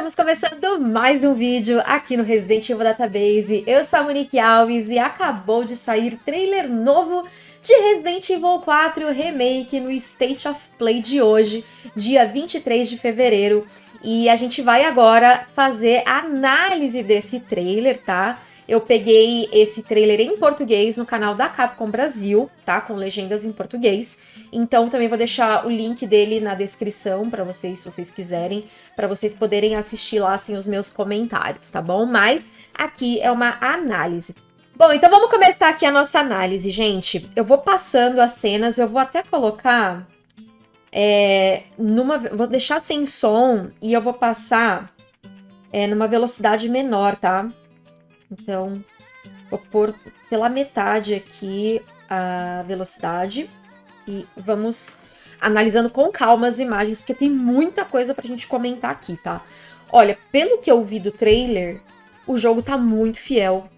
estamos começando mais um vídeo aqui no Resident Evil Database. Eu sou a Monique Alves e acabou de sair trailer novo de Resident Evil 4 Remake no State of Play de hoje, dia 23 de fevereiro. E a gente vai agora fazer a análise desse trailer, tá? Eu peguei esse trailer em português no canal da Capcom Brasil, tá? Com legendas em português. Então também vou deixar o link dele na descrição para vocês, se vocês quiserem, para vocês poderem assistir lá assim os meus comentários, tá bom? Mas aqui é uma análise. Bom, então vamos começar aqui a nossa análise, gente. Eu vou passando as cenas, eu vou até colocar é, numa, vou deixar sem som e eu vou passar é, numa velocidade menor, tá? Então, vou pôr pela metade aqui a velocidade e vamos analisando com calma as imagens, porque tem muita coisa pra gente comentar aqui, tá? Olha, pelo que eu vi do trailer, o jogo tá muito fiel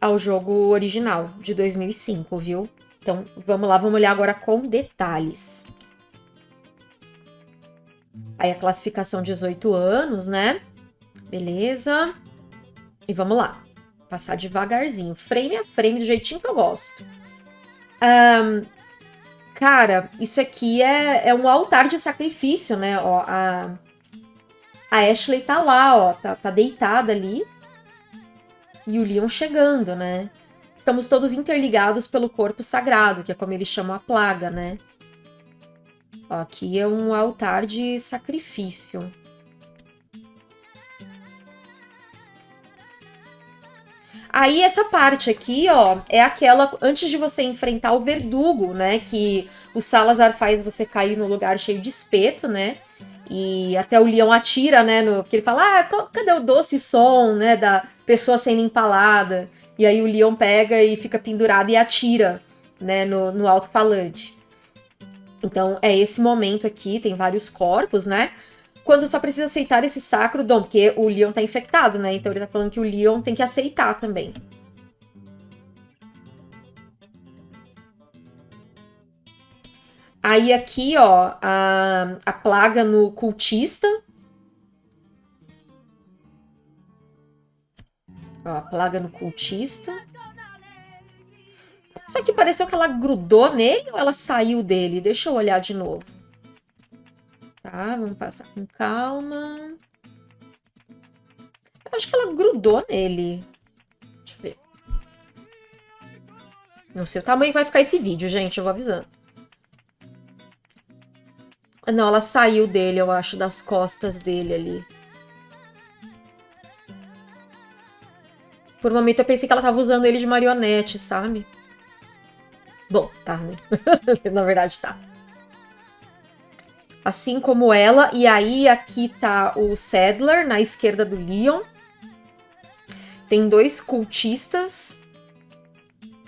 ao jogo original, de 2005, viu? Então, vamos lá, vamos olhar agora com detalhes. Aí a classificação 18 anos, né? Beleza. E vamos lá. Passar devagarzinho, frame a frame, do jeitinho que eu gosto. Um, cara, isso aqui é, é um altar de sacrifício, né? Ó, a, a Ashley tá lá, ó, tá, tá deitada ali. E o Leon chegando, né? Estamos todos interligados pelo corpo sagrado, que é como eles chamam a plaga, né? Ó, aqui é um altar de sacrifício. Aí essa parte aqui, ó, é aquela antes de você enfrentar o verdugo, né? Que o Salazar faz você cair no lugar cheio de espeto, né? E até o leão atira, né? No, porque ele fala, ah, cadê o doce som, né? Da pessoa sendo empalada. E aí o leão pega e fica pendurado e atira, né? No, no alto-falante. Então é esse momento aqui, tem vários corpos, né? Quando só precisa aceitar esse sacro dom, porque o Leon tá infectado, né? Então ele tá falando que o Leon tem que aceitar também. Aí aqui, ó, a, a plaga no cultista. Ó, a plaga no cultista. Só que pareceu que ela grudou nele ou ela saiu dele? Deixa eu olhar de novo. Tá, vamos passar com calma. Eu acho que ela grudou nele. Deixa eu ver. Não sei o tamanho que vai ficar esse vídeo, gente, eu vou avisando. Não, ela saiu dele, eu acho, das costas dele ali. Por um momento eu pensei que ela tava usando ele de marionete, sabe? Bom, tá, né? Na verdade tá assim como ela. E aí aqui tá o Sadler na esquerda do Leon. Tem dois cultistas.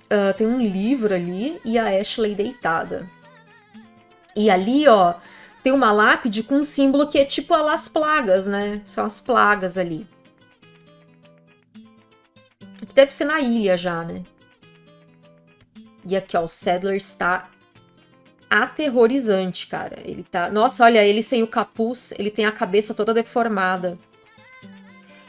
Uh, tem um livro ali e a Ashley deitada. E ali, ó, tem uma lápide com um símbolo que é tipo as plagas, né? São as plagas ali. Que deve ser na ilha já, né? E aqui, ó, o Sadler está aterrorizante, cara. Ele tá. Nossa, olha, ele sem o capuz, ele tem a cabeça toda deformada.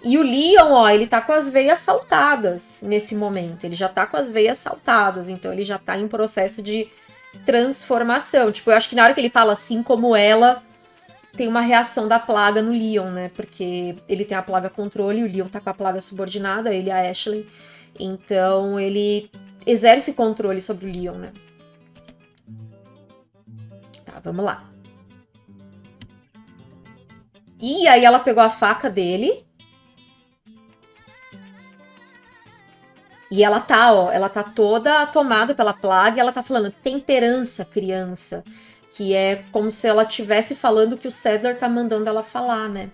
E o Leon, ó, ele tá com as veias saltadas nesse momento. Ele já tá com as veias saltadas, então ele já tá em processo de transformação. Tipo, eu acho que na hora que ele fala assim como ela, tem uma reação da plaga no Leon, né? Porque ele tem a plaga controle, o Leon tá com a plaga subordinada, ele a Ashley. Então ele exerce controle sobre o Leon, né? Vamos lá. E aí ela pegou a faca dele. E ela tá, ó, ela tá toda tomada pela plaga e ela tá falando temperança, criança. Que é como se ela estivesse falando que o Cedar tá mandando ela falar, né?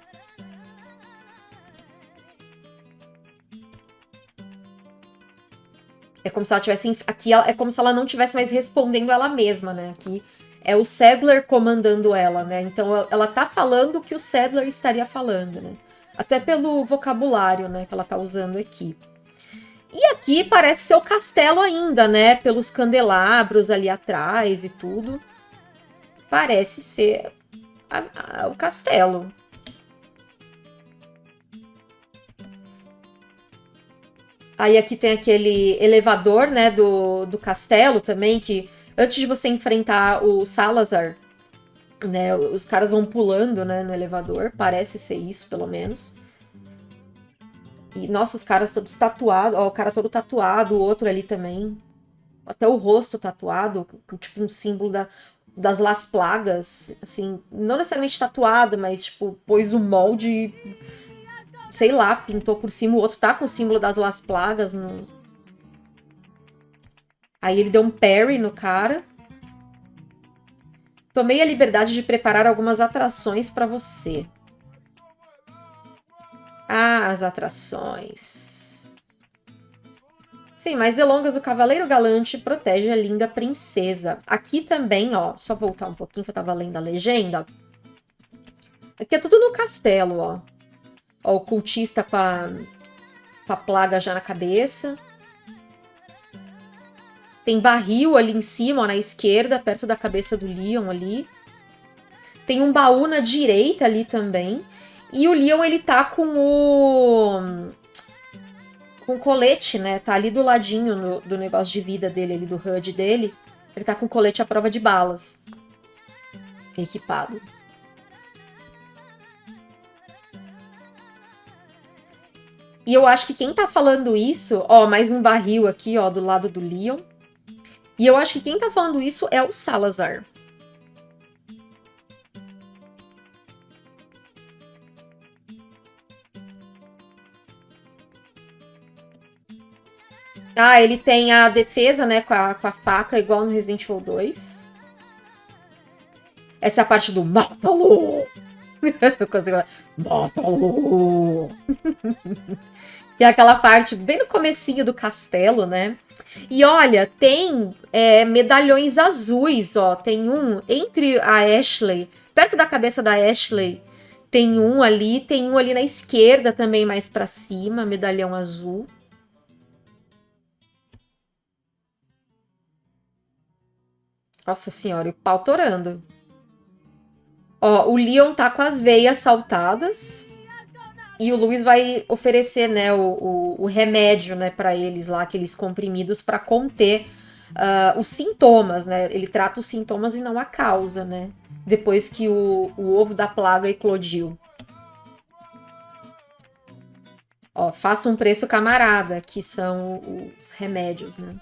É como se ela tivesse. Aqui é como se ela não tivesse mais respondendo ela mesma, né? Aqui é o Sadler comandando ela, né? Então ela tá falando o que o Sadler estaria falando, né? Até pelo vocabulário, né, que ela tá usando aqui. E aqui parece ser o castelo ainda, né? Pelos candelabros ali atrás e tudo. Parece ser a, a, o castelo. Aí aqui tem aquele elevador, né, do, do castelo também, que antes de você enfrentar o Salazar, né, os caras vão pulando, né, no elevador. Parece ser isso, pelo menos. E, nossa, os caras todos tatuados. Ó, o cara todo tatuado, o outro ali também. Até o rosto tatuado, tipo um símbolo da, das Las Plagas. Assim, não necessariamente tatuado, mas, tipo, pôs o molde. Sei lá, pintou por cima. O outro tá com o símbolo das Las Plagas. No... Aí ele deu um parry no cara. Tomei a liberdade de preparar algumas atrações para você. Ah, as atrações. Sem mais delongas, o Cavaleiro Galante protege a linda princesa. Aqui também, ó, só voltar um pouquinho que eu tava lendo a legenda. Aqui é tudo no castelo, ó. Ó, o cultista com a, com a plaga já na cabeça. Tem barril ali em cima, ó, na esquerda, perto da cabeça do Leon ali. Tem um baú na direita ali também. E o Leon, ele tá com o... Com colete, né? Tá ali do ladinho no, do negócio de vida dele, ali do HUD dele. Ele tá com colete à prova de balas. Equipado. E eu acho que quem tá falando isso... Ó, mais um barril aqui, ó, do lado do Leon. E eu acho que quem tá falando isso é o Salazar. Ah, ele tem a defesa, né, com a, com a faca, igual no Resident Evil 2. Essa é a parte do mata-lo! mata-lo! que é aquela parte bem no comecinho do castelo, né? E olha, tem é, medalhões azuis, ó. Tem um entre a Ashley, perto da cabeça da Ashley, tem um ali, tem um ali na esquerda também, mais pra cima, medalhão azul. Nossa senhora, o pau torando. Ó, o Leon tá com as veias saltadas. E o Luiz vai oferecer, né, o, o, o remédio, né, para eles lá, aqueles comprimidos para conter uh, os sintomas, né? Ele trata os sintomas e não a causa, né? Depois que o, o ovo da plaga eclodiu. Ó, faça um preço camarada, que são os remédios, né?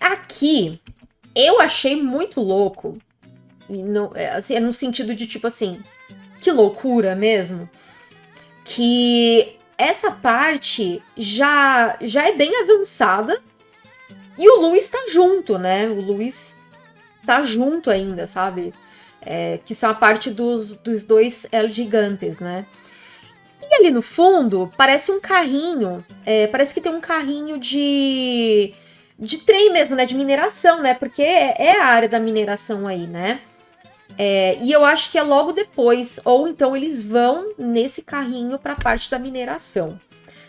Aqui, eu achei muito louco. No, é, assim, é no sentido de tipo assim, que loucura mesmo. Que essa parte já, já é bem avançada. E o Luiz tá junto, né? O Luiz tá junto ainda, sabe? É, que são a parte dos, dos dois El Gigantes, né? E ali no fundo, parece um carrinho. É, parece que tem um carrinho de de trem mesmo, né? De mineração, né? Porque é, é a área da mineração aí, né? É, e eu acho que é logo depois, ou então eles vão nesse carrinho para a parte da mineração,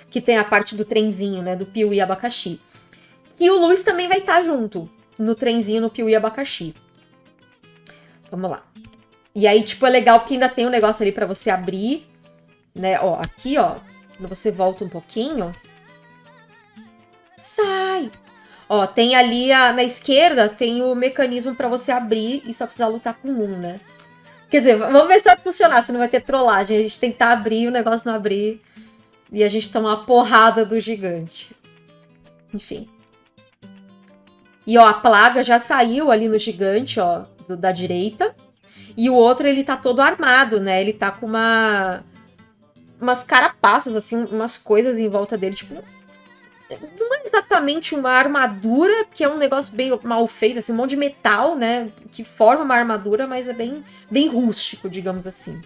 que tem a parte do trenzinho, né? Do Piuí Abacaxi. E o Luiz também vai estar tá junto no trenzinho no Piuí Abacaxi. Vamos lá. E aí, tipo, é legal porque ainda tem um negócio ali para você abrir, né? Ó, aqui, ó, quando você volta um pouquinho... Sai! Ó, tem ali a, na esquerda, tem o mecanismo para você abrir e só precisar lutar com um, né? Quer dizer, vamos ver se vai funcionar, se não vai ter trollagem. A gente tentar abrir, o negócio não abrir. E a gente toma uma porrada do gigante. Enfim. E ó, a plaga já saiu ali no gigante, ó, do, da direita. E o outro, ele tá todo armado, né? Ele tá com uma... Umas carapaças, assim, umas coisas em volta dele, tipo não é exatamente uma armadura, porque é um negócio bem mal feito, assim, um monte de metal, né? Que forma uma armadura, mas é bem, bem rústico, digamos assim.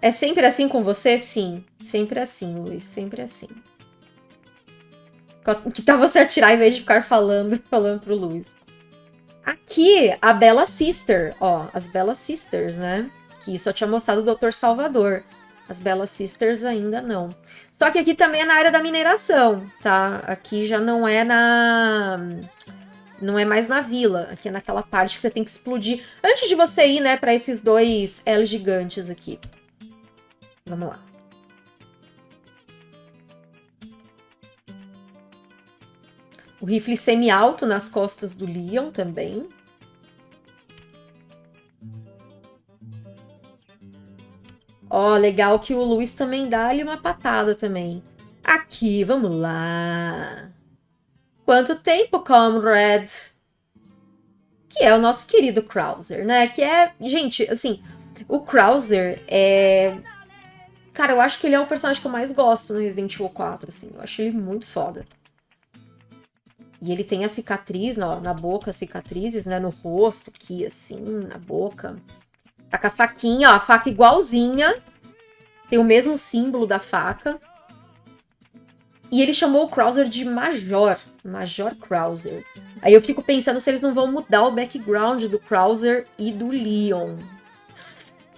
É sempre assim com você? Sim. Sempre assim, Luiz. Sempre assim. Que tal você atirar em vez de ficar falando, falando pro Luiz. Aqui, a Bella Sister, ó. As Bella Sisters, né? Que só tinha mostrado o Dr. Salvador. As Bella Sisters ainda não. Só que aqui também é na área da mineração, tá? Aqui já não é na... Não é mais na vila, aqui é naquela parte que você tem que explodir antes de você ir, né, pra esses dois L gigantes aqui. Vamos lá. O rifle semi-alto nas costas do Leon também. Ó, oh, legal que o Luiz também dá ali uma patada também. Aqui, vamos lá. Quanto tempo, comrade? Que é o nosso querido Krauser, né? Que é, gente, assim, o Krauser é... Cara, eu acho que ele é o personagem que eu mais gosto no Resident Evil 4, assim. Eu acho ele muito foda. E ele tem a cicatriz na, na boca, cicatrizes, né? No rosto aqui, assim, na boca. Tá com a faquinha, ó, a faca igualzinha. Tem o mesmo símbolo da faca. E ele chamou o Krauser de Major. Major Krauser. Aí eu fico pensando se eles não vão mudar o background do Krauser e do Leon.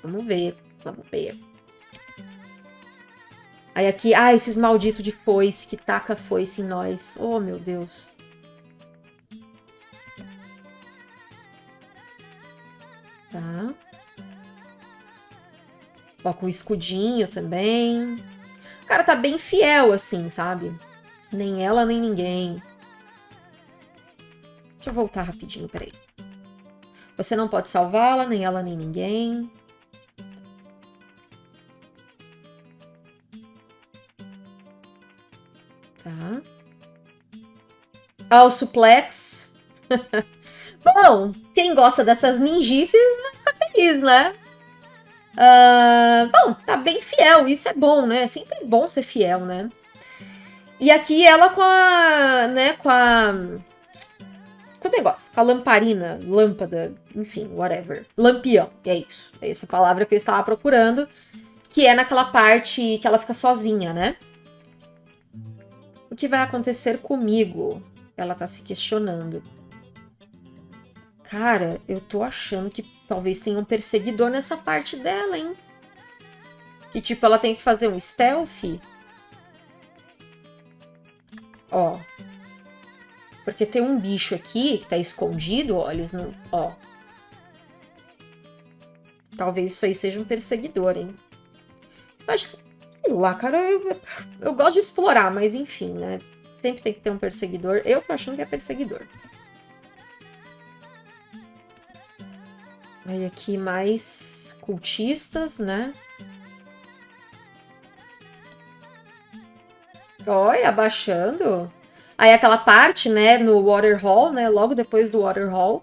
Vamos ver, vamos ver. Aí aqui, ah, esses malditos de foice, que taca foice em nós. Oh, meu Deus. Tá. Ó, com escudinho também. O cara tá bem fiel, assim, sabe? Nem ela, nem ninguém. Deixa eu voltar rapidinho, peraí. Você não pode salvá-la, nem ela, nem ninguém. Tá. Ah, o suplex. Bom, quem gosta dessas ninjices vai ficar feliz, né? Uh, bom, tá bem fiel, isso é bom, né? É sempre bom ser fiel, né? E aqui ela com a, né, com a... Com o negócio, com a lamparina, lâmpada, enfim, whatever. Lampião, é isso. É essa palavra que eu estava procurando. Que é naquela parte que ela fica sozinha, né? O que vai acontecer comigo? Ela tá se questionando. Cara, eu tô achando que talvez tenha um perseguidor nessa parte dela, hein? Que tipo, ela tem que fazer um stealth. Ó. Porque tem um bicho aqui que tá escondido, ó, eles não... Ó. Talvez isso aí seja um perseguidor, hein? Mas, sei lá, cara, eu, eu gosto de explorar, mas enfim, né? Sempre tem que ter um perseguidor. Eu tô achando que é perseguidor. Aí aqui mais cultistas, né? Olha, abaixando. Aí aquela parte, né, no Water Hall, né, logo depois do Water Hall.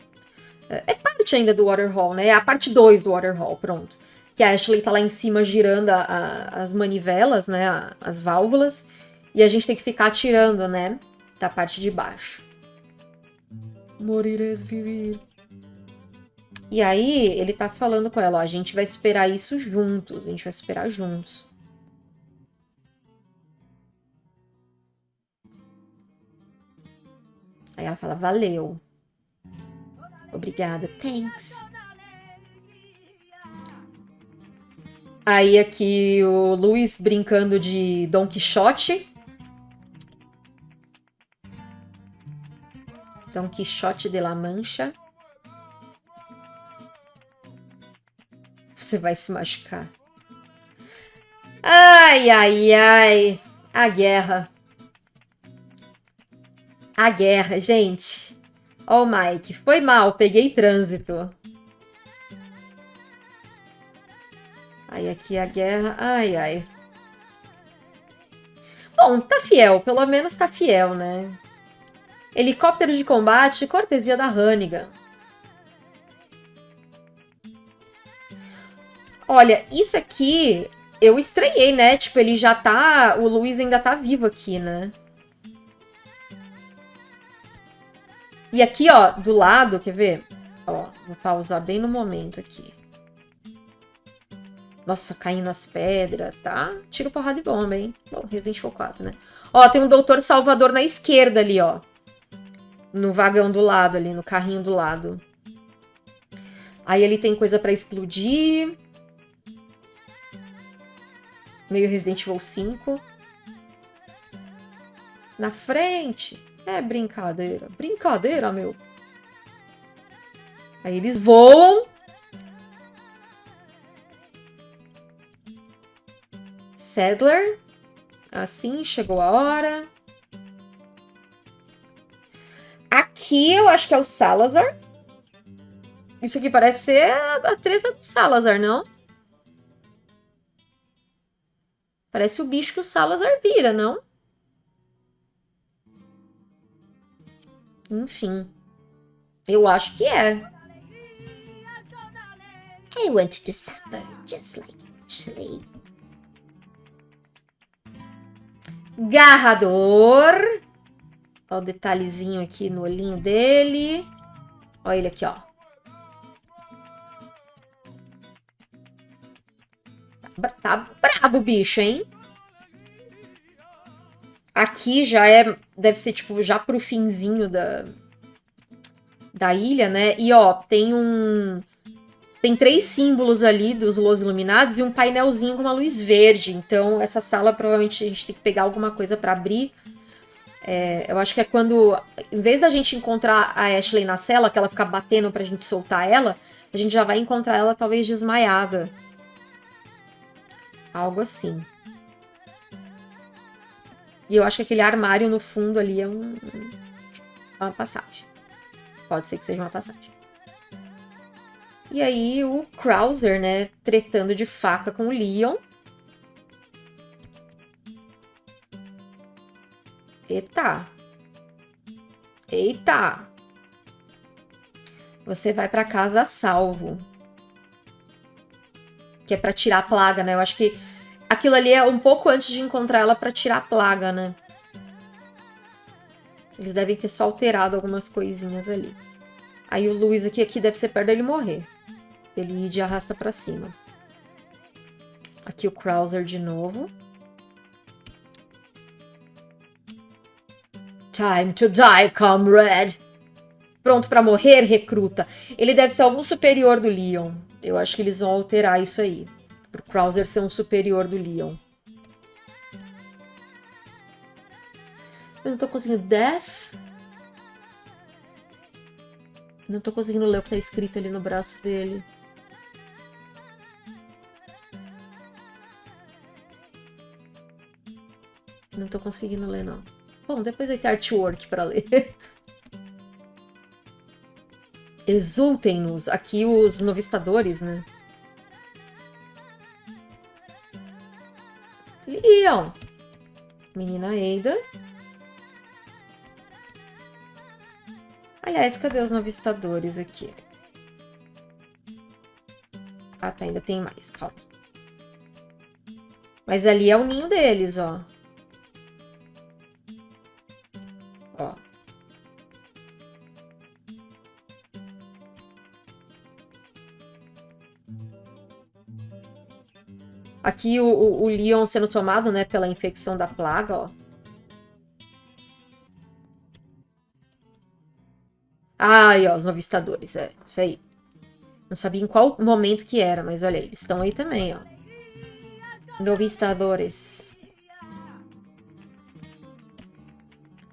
É, é parte ainda do Water Hall, né? É a parte 2 do Water Hall, pronto. Que a Ashley tá lá em cima girando a, a, as manivelas, né, a, as válvulas. E a gente tem que ficar atirando, né, da parte de baixo. Morires vivir. E aí ele tá falando com ela, ó, a gente vai esperar isso juntos, a gente vai esperar juntos. Aí ela fala, valeu. Obrigada, thanks. Aí aqui o Luiz brincando de Don Quixote. Don Quixote de la Mancha. Você vai se machucar. Ai, ai, ai. A guerra. A guerra, gente. Ó oh, Mike, foi mal, peguei trânsito. Aí aqui a guerra, ai, ai. Bom, tá fiel, pelo menos tá fiel, né? Helicóptero de combate, cortesia da Hannigan. Olha, isso aqui eu estranhei, né? Tipo, ele já tá... O Luiz ainda tá vivo aqui, né? E aqui, ó, do lado, quer ver? Ó, vou pausar bem no momento aqui. Nossa, caindo as pedras, tá? Tiro porrada de bomba, hein? Bom, Resident Evil 4, né? Ó, tem um Doutor Salvador na esquerda ali, ó. No vagão do lado ali, no carrinho do lado. Aí ele tem coisa pra explodir meio Resident Evil 5. Na frente. É brincadeira. Brincadeira, meu. Aí eles voam. Sadler. Assim, chegou a hora. Aqui eu acho que é o Salazar. Isso aqui parece ser a treta do Salazar, não? Parece o bicho que o Salazar vira, não? Enfim. Eu acho que é. I want to suffer just like Ashley. Garrador. Olha o detalhezinho aqui no olhinho dele. Olha ele aqui, ó. Tá, brabo bicho, hein? Aqui já é... Deve ser, tipo, já pro finzinho da... Da ilha, né? E, ó, tem um... Tem três símbolos ali dos Los Iluminados e um painelzinho com uma luz verde. Então, essa sala, provavelmente, a gente tem que pegar alguma coisa para abrir. É, eu acho que é quando, em vez da gente encontrar a Ashley na cela, que ela fica batendo pra gente soltar ela, a gente já vai encontrar ela talvez desmaiada. Algo assim. E eu acho que aquele armário no fundo ali é um, uma passagem. Pode ser que seja uma passagem. E aí o Krauser, né, tretando de faca com o Leon. Eita. Eita. Você vai para casa salvo. Que é para tirar a plaga, né? Eu acho que aquilo ali é um pouco antes de encontrar ela para tirar a plaga, né? Eles devem ter só alterado algumas coisinhas ali. Aí o Luiz aqui, aqui deve ser perto dele morrer. Ele ir de arrasta pra cima. Aqui o Krauser de novo. Time to die, comrade. Pronto para morrer, recruta. Ele deve ser algum superior do Leon. Eu acho que eles vão alterar isso aí. Pro Krauser ser um superior do Leon. Eu não tô conseguindo... Death? Não tô conseguindo ler o que tá escrito ali no braço dele. Não tô conseguindo ler, não. Bom, depois vai ter artwork para ler. Exultem-nos. Aqui os novistadores, né? Leon. Menina Eida. Aliás, cadê os novistadores aqui? Ah, tá, ainda tem mais, calma. Mas ali é o ninho deles, ó. Ó. Aqui o, o, o Leon sendo tomado, né, pela infecção da plaga, ó. Ai, ó, os novistadores, é, isso aí. Não sabia em qual momento que era, mas olha, eles estão aí também, ó. Novistadores.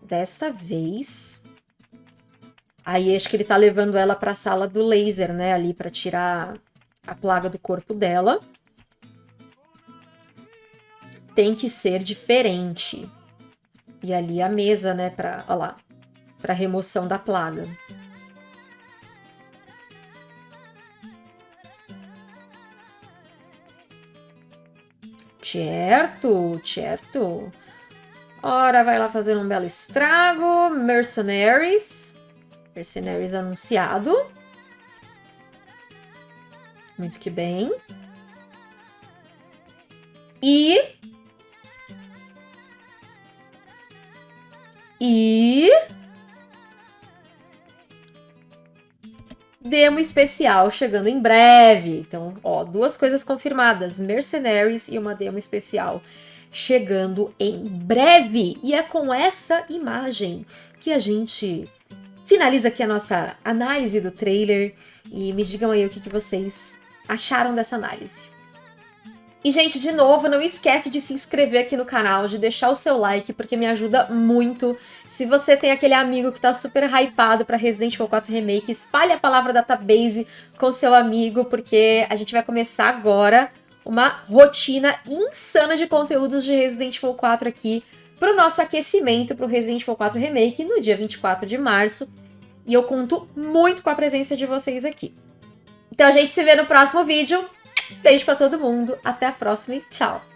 Dessa vez... Aí acho que ele tá levando ela pra sala do laser, né, ali pra tirar a plaga do corpo dela. Tem que ser diferente. E ali a mesa, né, pra, ó lá, pra remoção da plaga. Certo, certo. Ora, vai lá fazer um belo estrago. Mercenaries. Mercenaries anunciado. Muito que bem. E... E... demo especial chegando em breve. Então, ó, duas coisas confirmadas: Mercenaries e uma demo especial chegando em breve. E é com essa imagem que a gente finaliza aqui a nossa análise do trailer. E me digam aí o que, que vocês acharam dessa análise. E, gente, de novo, não esquece de se inscrever aqui no canal, de deixar o seu like, porque me ajuda muito. Se você tem aquele amigo que tá super hypado pra Resident Evil 4 Remake, espalhe a palavra Database com seu amigo, porque a gente vai começar agora uma rotina insana de conteúdos de Resident Evil 4 aqui pro nosso aquecimento pro Resident Evil 4 Remake no dia 24 de março. E eu conto muito com a presença de vocês aqui. Então a gente se vê no próximo vídeo. Beijo pra todo mundo, até a próxima e tchau!